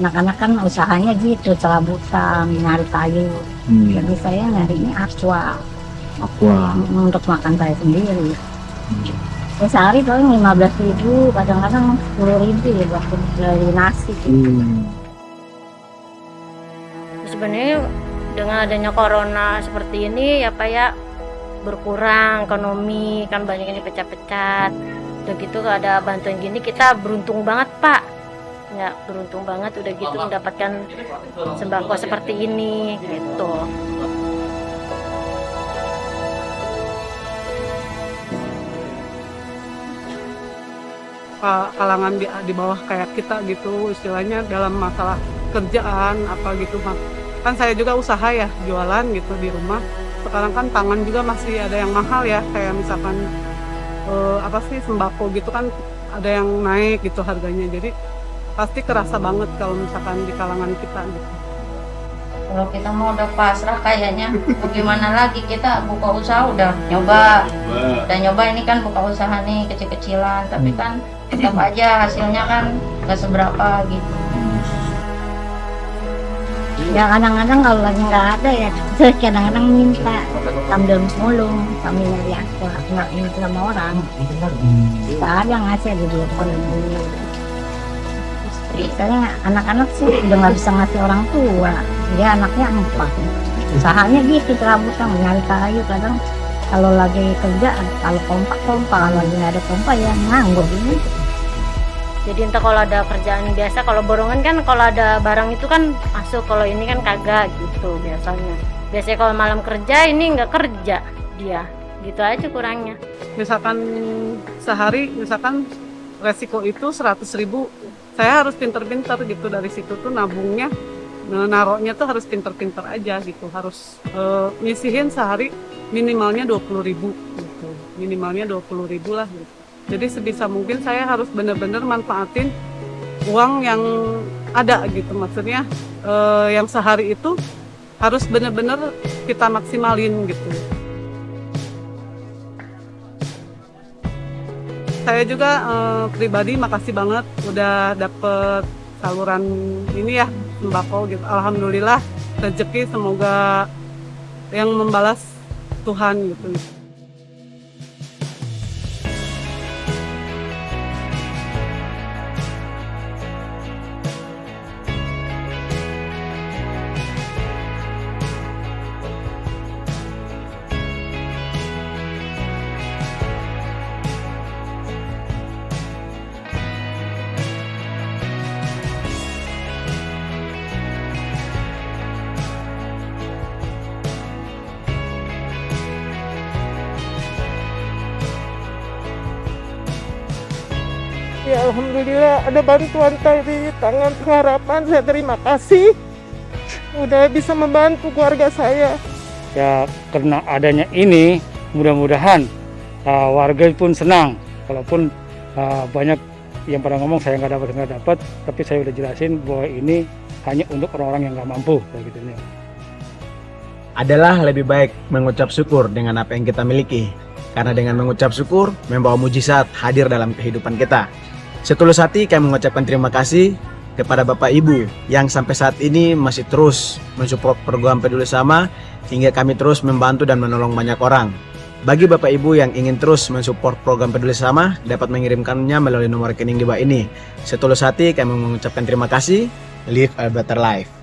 anak-anak kan usahanya gitu serabutan nyari kayu Hmm. jadi saya nyarinya aqua Aqua. untuk makan saya sendiri Hmm. ya, sehari paling lima belas ribu kadang-kadang sepuluh ribu ya waktu dari nasi gitu. Hmm. sebenarnya dengan adanya corona seperti ini ya Pak ya berkurang ekonomi kan banyak yang dipecat-pecat udah gitu ada bantuan gini kita beruntung banget Pak ya beruntung banget udah gitu mendapatkan sembako seperti ini gitu. Ka- kalangan di, di bawah kayak kita gitu istilahnya dalam masalah kerjaan apa gitu Mak. kan saya juga usaha ya jualan gitu di rumah. Sekarang kan pangan juga masih ada yang mahal ya kayak misalkan eh, apa sih sembako gitu kan ada yang naik gitu harganya. Jadi pasti kerasa banget kalau misalkan di kalangan kita gitu. Kalau kita mau udah pasrah kayaknya mau gimana lagi kita buka usaha udah nyoba. Udah nyoba ini kan buka usaha nih kecil-kecilan tapi kan tetap aja hasilnya kan nggak seberapa gitu. Ya kadang-kadang kalau lagi nggak ada ya saya kadang-kadang minta sambil mulung sambil nyari aqua nggak minta sama orang. Nggak ada ngasih di dua saya anak-anak sih udah nggak bisa ngasih orang tua. Dia anaknya empat. Usahanya gitu serabutan nyari kayu. Kadang kalau lagi kerja kalau kompak kompak kalau lagi ada kompak ya nganggur gitu. Jadi entah kalau ada kerjaan biasa kalau borongan kan kalau ada barang itu kan masuk kalau ini kan kagak gitu biasanya. Biasanya kalau malam kerja ini nggak kerja dia. Gitu aja kurangnya. Misalkan sehari misalkan resiko itu 100.000 ribu saya harus pinter-pinter gitu dari situ tuh nabungnya nah, naroknya tuh harus pinter-pinter aja gitu harus eh, nyisihin sehari minimalnya 20.000 ribu gitu minimalnya 20.000 ribu lah gitu. Jadi sebisa mungkin saya harus bener-bener manfaatin uang yang ada gitu maksudnya eh, yang sehari itu harus bener-bener kita maksimalin gitu saya juga eh, pribadi makasih banget udah dapet saluran ini ya sembako gitu. Alhamdulillah rezeki semoga yang membalas Tuhan gitu. Ya Alhamdulillah ada bantuan dari tangan pengharapan. Saya terima kasih. Udah bisa membantu keluarga saya. ya karena adanya ini mudah-mudahan uh, warga pun senang walaupun uh, banyak yang pada ngomong saya nggak dapat nggak dapat tapi saya udah jelasin bahwa ini hanya untuk orang-orang yang nggak mampu kayak gitu nih adalah lebih baik mengucap syukur dengan apa yang kita miliki. Karena dengan mengucap syukur, membawa mujizat hadir dalam kehidupan kita. Setulus hati kami mengucapkan terima kasih kepada Bapak Ibu yang sampai saat ini masih terus mensupport program Peduli Sama hingga kami terus membantu dan menolong banyak orang. Bagi Bapak Ibu yang ingin terus mensupport program Peduli Sama dapat mengirimkannya melalui nomor rekening di bawah ini. Setulus hati kami mengucapkan terima kasih. Live a better life.